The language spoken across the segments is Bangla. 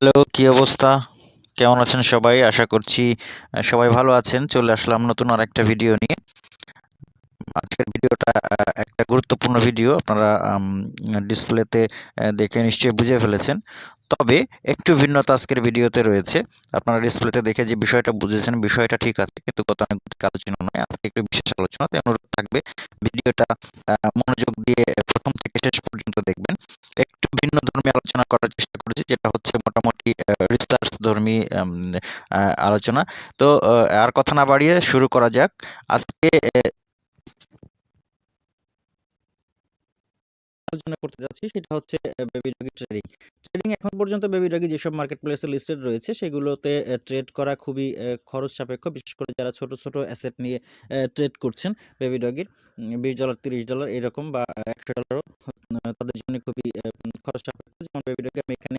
হ্যালো, কি অবস্থা? কেমন আছেন সবাই? আশা করছি সবাই ভালো আছেন। চলে আসলাম নতুন আর একটা ভিডিও নিয়ে। আজকের ভিডিওটা গুরুত্বপূর্ণ ভিডিও আপনারা ডিসপ্লেতে দেখে নিশ্চয়ই বুঝে ফেলেছেন। তবে একটু ভিন্নতা আজকের ভিডিওতে রয়েছে। আপনারা ডিসপ্লেতে দেখে যে বিষয়টা বুঝেছেন, বিষয়টা ঠিক আছে, কিন্তু গতানুগতিক আলোচনা নয়। আজকে একটু বিশেষ আলোচনা তাই অনুরোধ থাকবে। ভিডিওটা মনোযোগ দিয়ে প্রথম থেকে শেষ পর্যন্ত দেখবেন। একটু ভিন্ন ধর্মী আলোচনা করার চেষ্টা করেছি, যেটা হচ্ছে মোটামুটি রিসার্চ ধর্মী আলোচনা। তো আর কথা না বাড়িয়ে শুরু করা যাক। আজকে আলোচনা করতে যাচ্ছি, সেটা হচ্ছে বেবি ডগি ট্রেডিং ট্রেডিং এখন পর্যন্ত বেবি ডগি যেসব মার্কেট প্লেসে লিস্টেড রয়েছে, সেগুলোতে ট্রেড করা খুবই খরচ সাপেক্ষ বিশেষ করে যারা ছোট ছোট অ্যাসেট নিয়ে ট্রেড করছেন বেবি ডগির বিশ ডলার তিরিশ ডলার এরকম বা একশো ডলারও তাদের জন্য খুবই খরচ সাপেক্ষ যেমন বেবি ডগি আমি এখানে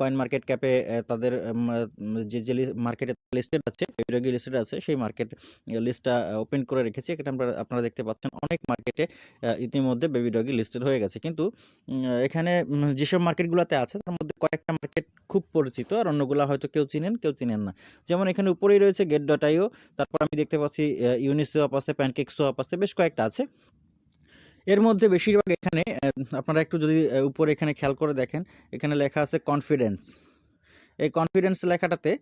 কয়েন মার্কেট ক্যাপে তাদের যে যে মার্কেটে লিস্টেড আছে বেবি লিস্টেড আছে, সেই মার্কেট লিস্টটা ওপেন করে রেখেছি। এখানে আমরা আপনারা দেখতে পাচ্ছেন অনেক মার্কেটে ইতিমধ্যে বেবি ডগি লিস্টেড হয়ে গেছে। কিন্তু এখানে যেসব মার্কেটগুলোতে আছে, তার মধ্যে কয়েকটা মার্কেট খুব পরিচিত, আর অন্যগুলো হয়তো কেউ চিনেন কেউ চিনেন না। যেমন এখানে উপরেই রয়েছে গেট ডট তারপর আমি দেখতে পাচ্ছি ইউনিসোয়াপ আছে প্যানকেক সোয়াপ আছে, বেশ কয়েকটা আছে। এর মধ্যে বেশিরভাগ এখানে আপনারা একটু যদি উপরে এখানে খেয়াল করে দেখেন, এখানে লেখা আছে কনফিডেন্স এই কনফিডেন্স লেখাটাতে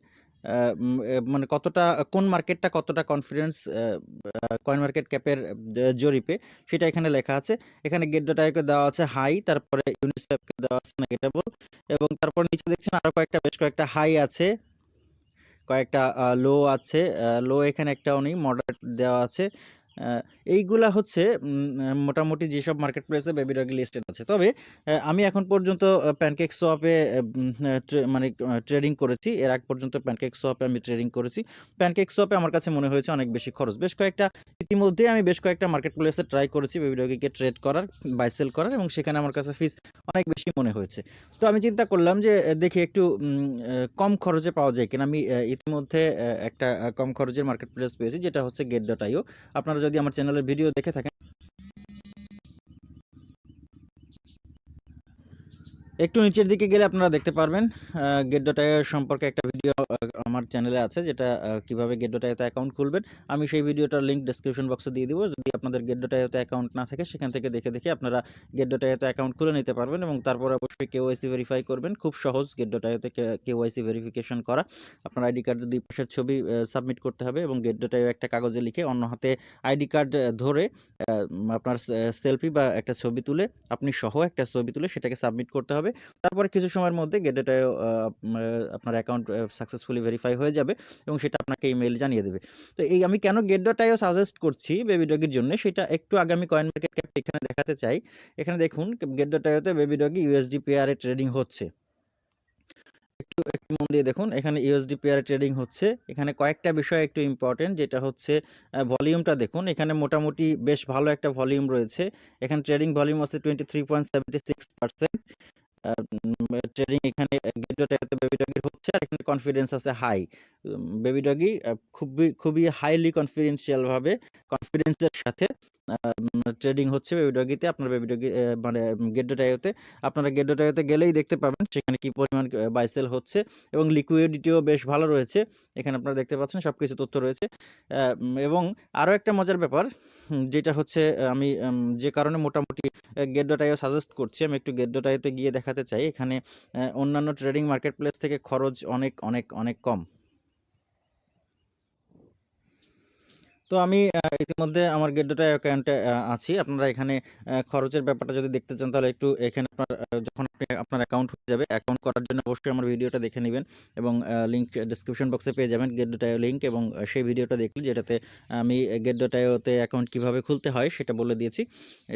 মানে কতটা, কোন মার্কেটটা কতটা কনফিডেন্স কয়েন মার্কেট ক্যাপের জরিপে, সেটা এখানে লেখা আছে। এখানে গেট ডট আইকে দেওয়া আছে হাই তারপরে ইউনিসেফকে দেওয়া আছে নেগেটেবল এবং তারপর নিচে দেখছেন আরও কয়েকটা, বেশ কয়েকটা হাই আছে, কয়েকটা লো আছে লো এখানে একটাও নেই মডারেট দেওয়া আছে এইগুলা হচ্ছে মোটামুটি যেসব মার্কেট প্লেসে বেবি ডগি লিস্টেড আছে। তবে আমি এখন পর্যন্ত প্যানকেক সোয়াপে মানে ট্রেডিং করেছি। এর আগ পর্যন্ত প্যানকেক সোয়াপে আমি ট্রেডিং করেছি। প্যানকেক সোয়াপে আমার কাছে মনে হয়েছে অনেক বেশি খরচ। বেশ কয়েকটা, ইতিমধ্যে আমি বেশ কয়েকটা মার্কেট প্লেসে ট্রাই করেছি বেবি ডগিকে ট্রেড করার বাই সেল করার, এবং সেখানে আমার কাছে ফিস অনেক বেশি মনে হয়েছে। তো আমি চিন্তা করলাম যে দেখি একটু কম খরচে পাওয়া যায় কিনা। আমি ইতিমধ্যে একটা কম খরচের মার্কেট প্লেস পেয়েছি, যেটা হচ্ছে গেট ডট আইও আপনারা যদি আমার চ্যানেলের ভিডিও দেখে থাকেন একটু নিচের দিকে গেলে আপনারা দেখতে পারবেন গেট ডট সম্পর্কে একটা ভিডিও আমার চ্যানেলে আছে, যেটা কীভাবে গেট ডট অ্যাকাউন্ট খুলবেন। আমি সেই ভিডিওটার লিংক ডেসক্রিপশন বক্সে দিয়ে দিব। যদি আপনাদের গেট ডট অ্যাকাউন্ট না থাকে, সেখান থেকে দেখে দেখে আপনারা গেট ডট অ্যাকাউন্ট খুলে নিতে পারবেন এবং তারপর অবশ্যই কেওয়াইসি ভেরিফাই করবেন। খুব সহজ গেট ডট আইওতে কেওয়াইসি ভেরিফিকেশন করা। আপনার আইডি কার্ডের দুই পাশের ছবি সাবমিট করতে হবে এবং গেট ডট একটা কাগজে লিখে অন্য হাতে আইডি কার্ড ধরে আপনার সেলফি বা একটা ছবি তুলে, আপনি সহ একটা ছবি তুলে সেটাকে সাবমিট করতে হবে। তারপরে কিছু সময়ের মধ্যে গেটেটায় আপনার অ্যাকাউন্ট সাকসেসফুলি ভেরিফাই হয়ে যাবে এবং সেটা আপনাকে ইমেল জানিয়ে দেবে। তো এই আমি কেন গেট ডট আইও সাজেস্ট করছি বেবি ডগির জন্য সেটা একটু আগে আমি কয়েন মার্কেট ক্যাপ এখানে দেখাতে চাই। এখানে দেখুন গেট ডট আইওতে বেবি ডগি ইউএসডি পেয়ারে ট্রেডিং হচ্ছে। একটু একটু মন দিয়ে দেখুন, এখানে ইউএসডি পেয়ারে ট্রেডিং হচ্ছে। এখানে কয়েকটা বিষয় একটু ইম্পর্টেন্ট যেটা হচ্ছে ভলিউমটা দেখুন, এখানে মোটামুটি বেশ ভালো একটা ভলিউম রয়েছে। এখানে ট্রেডিং ভলিউম আছে twenty three point seventy six percent trading এখানে গেটটাতে বেবি ডগির হচ্ছে? আর এখানে কনফিডেন্স আছে হাই বেবি ডগি খুবই খুবই হাইলি কনফিডেন্সিয়াল ভাবে কনফিডেন্সের সাথে ট্রেডিং হচ্ছে বেবি ডগিতে আপনার বেবি ডগি মানে গেটডোটাইওতে আপনারা গেটডোটাইওতে গেলেই দেখতে পাবেন সেখানে কি পরিমাণ বাই সেল হচ্ছে এবং লিকুইডিটিও বেশ ভালো রয়েছে। এখানে আপনারা দেখতে পাচ্ছেন সব কিছু তথ্য রয়েছে। এবং আরও একটা মজার ব্যাপার যেটা হচ্ছে আমি যে কারণে মোটামুটি গেট ডট আইও সাজেস্ট করছি, আমি একটু গেট ডট আইওতে গিয়ে দেখাতে চাই। এখানে অন্যান্য ট্রেডিং মার্কেট প্লেস থেকে খরচ অনেক অনেক অনেক কম। তো আমি ইতিমধ্যে আমার গেটডোটা অ্যাকাউন্টে আছি। আপনারা এখানে খরচের ব্যাপারটা যদি দেখতে চান, তাহলে একটু এখানে আপনার যখন আপনি আপনার অ্যাকাউন্ট হয়ে যাবে অ্যাকাউন্ট করার জন্য অবশ্যই আমার ভিডিওটা দেখে নেবেন এবং লিংক ডেসক্রিপশন বক্সে পেয়ে যাবেন গেটডোটাইও লিঙ্ক এবং সেই ভিডিওটা দেখলে যেটাতে আমি গেটডোটাইওতে অ্যাকাউন্ট কীভাবে খুলতে হয়, সেটা বলে দিয়েছি।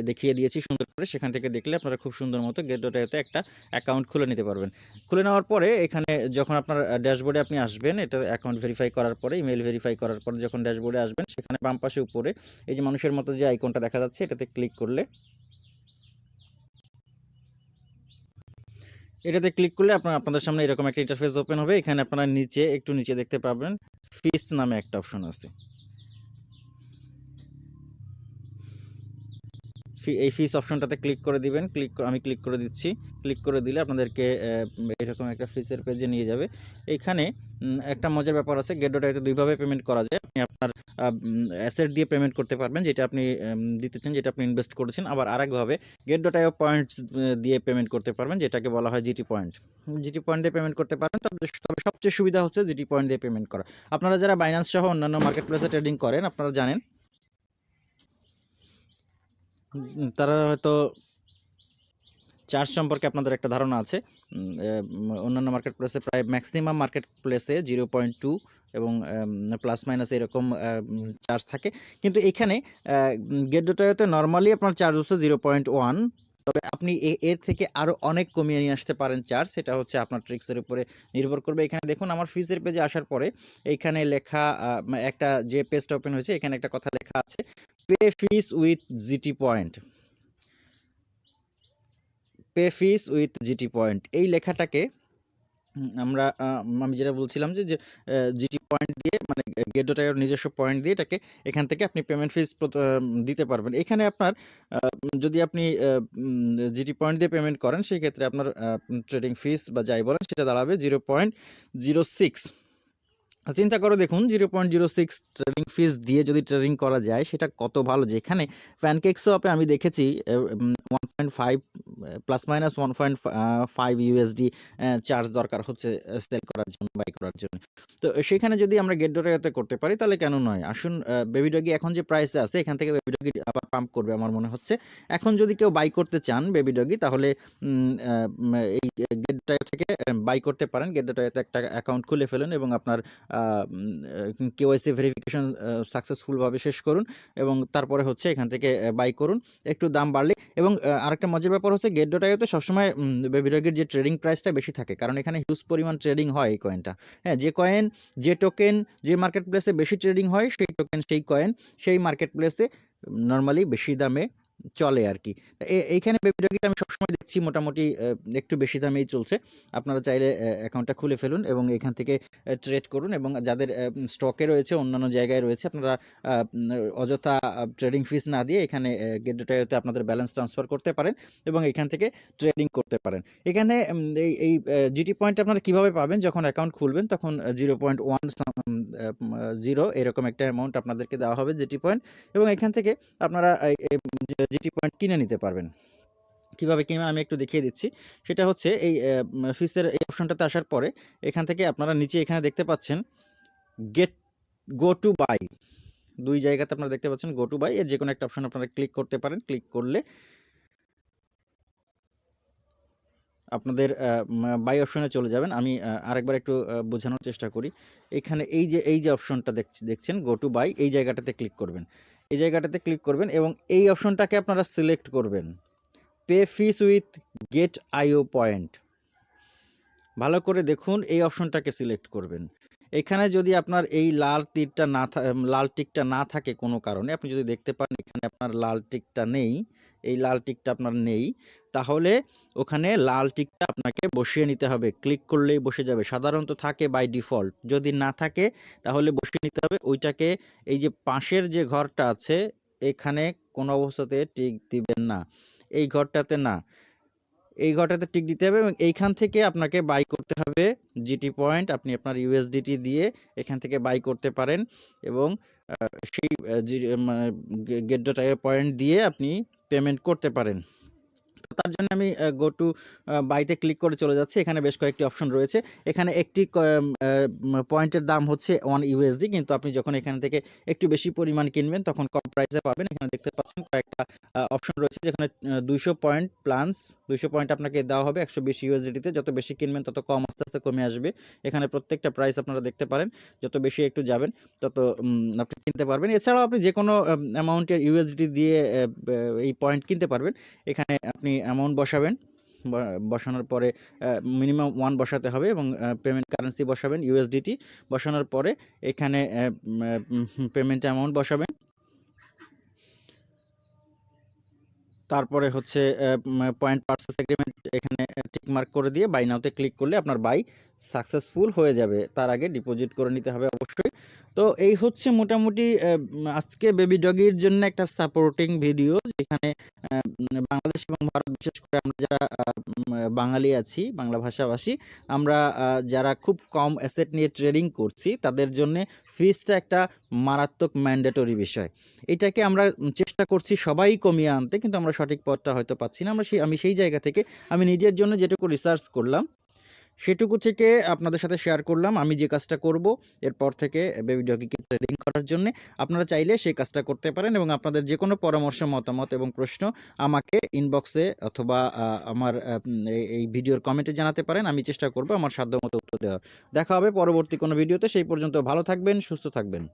দেখিয়ে দিয়েছি সুন্দর করে। সেখান থেকে দেখলে আপনারা খুব সুন্দর মতো গেটডোটাইওতে একটা অ্যাকাউন্ট খুলে নিতে পারবেন। খুলে নেওয়ার পরে এখানে যখন আপনার ড্যাশবোর্ডে আপনি আসবেন এটা অ্যাকাউন্ট ভেরিফাই করার পরে ইমেল ভেরিফাই করার পরে যখন ড্যাশবোর্ডে আসবেন সেখানে বাম পাশে উপরে, এই যে মানুষের মতো যে আইকনটা দেখা যাচ্ছে, এটাতে ক্লিক করলে, এটাতে ক্লিক করলে আপনার, আপনাদের সামনে এরকম একটা ইন্টারফেস ওপেন হবে। এখানে আপনারা নিচে, একটু নিচে দেখতে পাবেন ফিস নামে একটা অপশন আছে। এই ফিস অপশনটাতে ক্লিক করে দিবেন। ক্লিক আমি ক্লিক করে দিচ্ছি। ক্লিক করে দিলে আপনাদেরকে এরকম একটা ফিসের পেজে নিয়ে যাবে। এইখানে উম, একটা মজার ব্যাপার আছে গেট ডট আইতে দুইভাবে পেমেন্ট করা যায়। আপনি আপনার অ্যাসেট দিয়ে পেমেন্ট করতে পারবেন যেটা আপনি উম, দিতে চান যেটা আপনি ইনভেস্ট করেছেন। আবার আরেকভাবে গেট ডট আইও পয়েন্টস দিয়ে পেমেন্ট করতে পারবেন যেটাকে বলা হয় জিটি পয়েন্ট জিটি পয়েন্ট দিয়ে পেমেন্ট করতে পারবেন তবে সবচেয়ে সুবিধা হচ্ছে জিটি পয়েন্ট দিয়ে পেমেন্ট করা। আপনারা যারা বাইন্যান্স সহ অন্যান্য মার্কেট প্লেসে ট্রেডিং করেন আপনারা জানেন তারা হয়তো চার্জ সম্পর্কে আপনাদের একটা ধারণা আছে। অন্যান্য মার্কেট প্লেসে প্রায় ম্যাক্সিমাম মার্কেট প্লেসে জিরো পয়েন্ট টু এবং প্লাস মাইনাস এরকম চার্জ থাকে। কিন্তু এখানে গেট ডোটাতে নর্মালি আপনার চার্জ হচ্ছে জিরো পয়েন্ট ওয়ান তবে আপনি এর থেকে আরও অনেক কমিয়ে নিয়ে আসতে পারেন চার্জ সেটা হচ্ছে আপনার ট্রিক্সের উপরে নির্ভর করবে। এখানে দেখুন, আমার ফিজের পেজে আসার পরে এইখানে লেখা একটা যে পেজটা ওপেন হয়েছে, এখানে একটা কথা লেখা আছে। Pay fees with GT point pay fees with GT point এই লেখাটাকে আমরা আমি যেটা বলছিলাম যে জিটি পয়েন্ট দিয়ে মানে গেট নিজস্ব পয়েন্ট দিয়ে এটাকে এখান থেকে আপনি পেমেন্ট ফিস দিতে পারবেন। এখানে আপনার যদি আপনি জিটি পয়েন্ট দিয়ে পেমেন্ট করেন, সেই ক্ষেত্রে আপনার ট্রেডিং ফিস বা যাই বলেন, সেটা দাঁড়াবে জিরো পয়েন্ট জিরো সিক্স চিন্তা করে দেখুন zero point zero six trading fees দিয়ে যদি ট্রেডিং করা যায়, সেটা কত ভালো? যেখানে প্যানকেক শপে আমি দেখেছি one point five plus minus one point five USD charge দরকার হচ্ছে সেল করার জন্য বাই করার জন্য। তো সেখানে যদি আমরা গেট ডোটাতে করতে পারি, তাহলে কেন নয়? আসুন বেবি ডগি এখন যে প্রাইসে আছে, এখান থেকে বেবি ডগি আবার পাম্প করবে আমার মনে হচ্ছে। এখন যদি কেউ বাই করতে চান বেবি ডগি তাহলে এই গেট থেকে বাই করতে পারেন। গেট একটা অ্যাকাউন্ট খুলে ফেলুন এবং আপনার কেওয়াইসি ভেরিফিকেশন সাকসেসফুল ভাবে শেষ করুন এবং তারপরে হচ্ছে এখান থেকে বাই করুন। একটু দাম বাড়লে এবং আরেকটা মজার ব্যাপার হচ্ছে গেট ডট আইওতে সবসময় বেবিডগের যে ট্রেডিং প্রাইসটা বেশি থাকে। কারণ এখানে হিউজ পরিমাণ ট্রেডিং হয় এই কয়েনটা হ্যাঁ যে কয়েন যে টোকেন যে মার্কেট প্লেসে বেশি ট্রেডিং হয়, সেই টোকেন সেই কয়েন সেই মার্কেট প্লেসে নর্মালি বেশি দামে চলে আর কি। এইখানে বেবিডগিটা আমি সবসময় দেখছি মোটামুটি একটু বেশি দামেই চলছে। আপনারা চাইলে অ্যাকাউন্টটা খুলে ফেলুন এবং এখান থেকে ট্রেড করুন এবং যাদের স্টকে রয়েছে, অন্যান্য জায়গায় রয়েছে, আপনারা অযথা ট্রেডিং ফিস না দিয়ে এখানে গেট ডেটাতে আপনাদের ব্যালেন্স ট্রান্সফার করতে পারেন এবং এখান থেকে ট্রেডিং করতে পারেন। এখানে এই এই জিটি পয়েন্ট আপনারা কীভাবে পাবেন? যখন অ্যাকাউন্ট খুলবেন, তখন জিরো পয়েন্ট ওয়ান জিরো এরকম একটা অ্যামাউন্ট আপনাদেরকে দেওয়া হবে জিটি পয়েন্ট এবং এখান থেকে আপনারা জিটি পয়েন্ট কিনে নিতে পারবেন। কীভাবে কিনবেন আমি একটু দেখিয়ে দিচ্ছি। সেটা হচ্ছে এই ফিসের এই অপশনটাতে আসার পরে এখান থেকে আপনারা নিচে এখানে দেখতে পাচ্ছেন গেট গো টু বাই দুই জায়গাতে আপনারা দেখতে পাচ্ছেন গো টু বাই এর যে কোনো একটা অপশন আপনারা ক্লিক করতে পারেন। ক্লিক করলে আপনাদের বাই অপশনে চলে যাবেন। আমি আরেকবার একটু বোঝানোর চেষ্টা করি। এখানে এই যে এই যে অপশনটা দেখছেন গো টু বাই এই জায়গাটাতে ক্লিক করবেন। এই জায়গাটাতে ক্লিক করবেন এবং এই অপশনটাকে আপনারা সিলেক্ট করবেন। Pay fees with Gate IO point ভালো করে দেখুন, এই অপশনটাকে সিলেক্ট করবেন। এখানে যদি আপনার এই লাল তীরটা না লাল টিকটা না থাকে কোনো কারণে, আপনি যদি দেখতে পান এখানে আপনার লাল টিকটা নেই, এই লাল টিকটা আপনার নেই তাহলে ওখানে লাল টিকটা আপনাকে বসিয়ে নিতে হবে। ক্লিক করলেই বসে যাবে। সাধারণত থাকে বাই ডিফল্ট যদি না থাকে, তাহলে বসিয়ে নিতে হবে। ওইটাকে এই যে পাশের যে ঘরটা আছে, এখানে কোনো অবস্থাতে টিক দিবেন না। এই ঘরটাতে না। এই ঘরটাতে টিক দিতে হবে এবং এইখান থেকে আপনাকে বাই করতে হবে জিটি পয়েন্ট আপনি আপনার ইউএসডিটি দিয়ে এখান থেকে বাই করতে পারেন এবং সেই গেট ডট পয়েন্ট দিয়ে আপনি পেমেন্ট করতে পারেন। তার জন্য আমি গো টু বাইতে ক্লিক করে চলে যাচ্ছি। এখানে বেশ কয়েকটি অপশন রয়েছে। এখানে একটি পয়েন্টের দাম হচ্ছে ওয়ান ইউএসডি কিন্তু আপনি যখন এখান থেকে একটু বেশি পরিমাণ কিনবেন, তখন কম প্রাইসে পাবেন। এখানে দেখতে পাচ্ছেন কয়েকটা অপশন রয়েছে। যেখানে দুইশো পয়েন্ট প্লান্স দুইশো পয়েন্ট আপনাকে দেওয়া হবে একশো বিশ ইউএসডিতে যত বেশি কিনবেন, তত কম আস্তে আস্তে কমে আসবে। এখানে প্রত্যেকটা প্রাইস আপনারা দেখতে পারেন। যত বেশি একটু যাবেন, তত আপনি কিনতে পারবেন। এছাড়াও আপনি যে কোনো অ্যামাউন্টের ইউএসডি দিয়ে এই পয়েন্ট কিনতে পারবেন। এখানে আপনি অ্যামাউন্ট বসাবেন বসানোর পরে মিনিমাম ওয়ান বসাতে হবে এবং পেমেন্ট কারেন্সি বসাবেন ইউএসডিটি বসানোর পরে এখানে পেমেন্ট অ্যামাউন্ট বসাবেন। তারপরে হচ্ছে পয়েন্ট পার্সেস এগ্রিমেন্ট এখানে টিক মার্ক করে দিয়ে বাই নাওতে ক্লিক করলে আপনার বাই সাকসেসফুল হয়ে যাবে, তার আগে ডিপোজিট করে নিতে হবে অবশ্যই। তো এই হচ্ছে মোটামুটি আজকে বেবি ডগির জন্য একটা সাপোর্টিং ভিডিও যেখানে বাংলাদেশ এবং ভারত, বিশেষ করে আমরা যারা বাঙালি আছি, বাংলা ভাষাভাষী, আমরা যারা খুব কম অ্যাসেট নিয়ে ট্রেডিং করছি, তাদের জন্য ফিসটা একটা মারাত্মক ম্যান্ডেটরি বিষয়। এটাকে আমরা চেষ্টা করছি সবাই কমিয়ে আনতে, কিন্তু আমরা সঠিক পথটা হয়তো পাচ্ছি না। আমরা সেই, আমি সেই জায়গা থেকে, আমি নিজের জন্য যেটুকু রিসার্চ করলাম সেটুকু থেকে আপনাদের সাথে শেয়ার করলাম। আমি যে কাজটা করব, এরপর থেকে বেবি ডগিকে ট্রেডিং করার জন্য আপনারা চাইলে সেই কাজটা করতে পারেন এবং আপনাদের যে কোনো পরামর্শ, মতামত এবং প্রশ্ন আমাকে ইনবক্সে অথবা আমার এই ভিডিওর কমেন্টে জানাতে পারেন। আমি চেষ্টা করব আমার সাধ্যমতো উত্তর দেওয়ার। দেখা হবে পরবর্তী কোনো ভিডিওতে সেই পর্যন্ত ভালো থাকবেন, সুস্থ থাকবেন।